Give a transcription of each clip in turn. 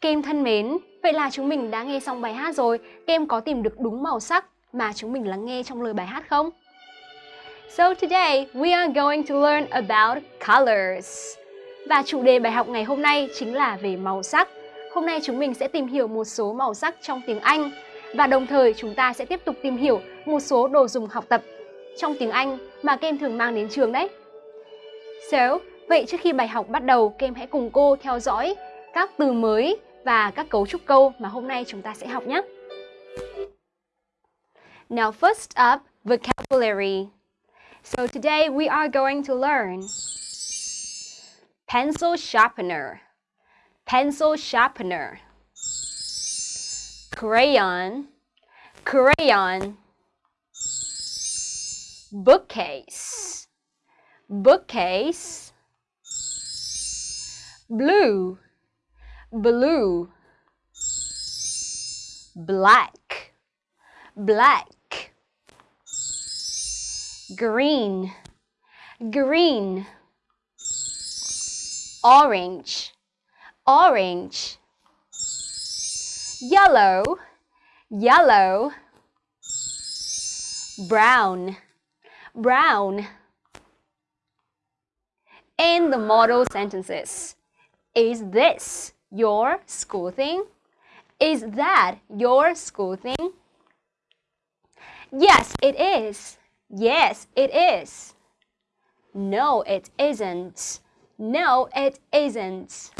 Kem thân mến, vậy là chúng mình đã nghe xong bài hát rồi. Kem có tìm được đúng màu sắc mà chúng mình lắng nghe trong lời bài hát không? So today we are going to learn about colors. Và chủ đề bài học ngày hôm nay chính là về màu sắc. Hôm nay chúng mình sẽ tìm hiểu một số màu sắc trong tiếng Anh và đồng thời chúng ta sẽ tiếp tục tìm hiểu một số đồ dùng học tập trong tiếng Anh mà kem thường mang đến trường đấy. So, vậy trước khi bài học bắt đầu, kem hãy cùng cô theo dõi các từ mới và các cấu trúc câu mà hôm nay chúng ta sẽ học nhé. Now first up, vocabulary. So today we are going to learn pencil sharpener, pencil sharpener, crayon, crayon, bookcase, bookcase, blue, blue, black, black, green, green, orange, orange, yellow, yellow, brown, brown. In the model sentences, is this your school thing? Is that your school thing? Yes, it is. Yes, it is. No, it isn't. No, it isn't.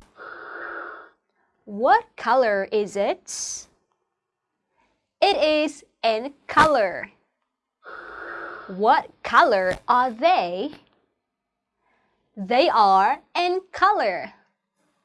What color is it? It is in color. What color are they? They are in color.